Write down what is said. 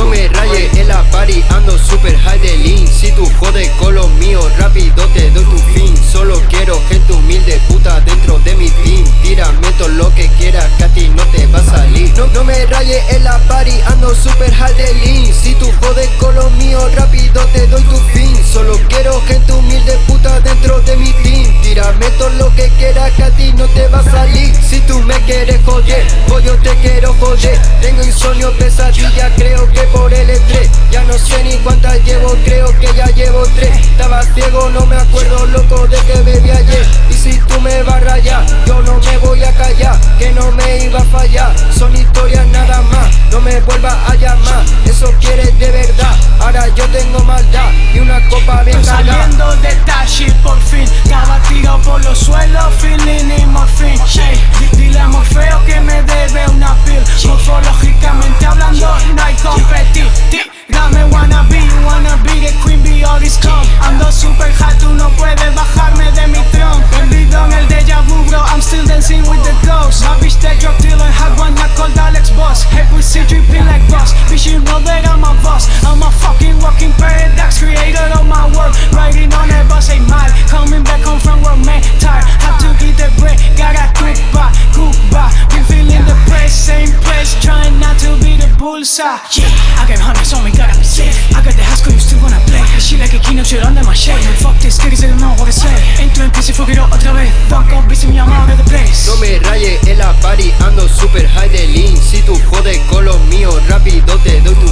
no me raye en la party Ando super high de lean. Si tú jodes con los míos Rápido te doy tu fin. Solo quiero gente humilde puta dentro de mi team. Tírame todo lo que quieras que a ti no te va a salir. No, no me raye en la party Ando super high de lean. Si tú jodes con los míos Rápido te doy tu fin. Que a ti no te va a salir. Si tú me quieres joder, pues yo te quiero joder. Tengo insomnio, pesadilla, creo que por el estrés. Ya no sé ni cuántas llevo, creo que ya llevo tres. Estaba ciego, no me acuerdo loco de que bebí ayer. Y si tú me vas a rayar, yo no me voy a callar Que no me iba a fallar, son historias nada más No me vuelvas a llamar, eso quieres de verdad Ahora yo tengo maldad. Y una copa bien cargada saliendo de taxi por fin Estaba tirado por wanna be the queen, be all this calm. Ando super hot, tú no puedes bajarme de mi tron Perdido en el déjà vu, bro, I'm still dancing with the ghosts My bitch that drug dealer, had one that called Alex Boss. Hey pussy dripping like boss, bitch you know that I'm a boss. I'm a fucking walking paradox, creator of my world. Riding on a bus, ain't mad, coming back home from work, man Tired, had to get the break, gotta Cuba, Cuba Been feeling the press, same place, trying not to be the bullseye. Yeah, I got hundreds on shit under my shade Fuck this, niggas, they don't know what to say. Entro en PC, fuck it up otra vez. Fuck up, bitch, llama out of the place. No me rayes en la party, ando super high de lean. Si tú jodes con los míos, rápido te doy tu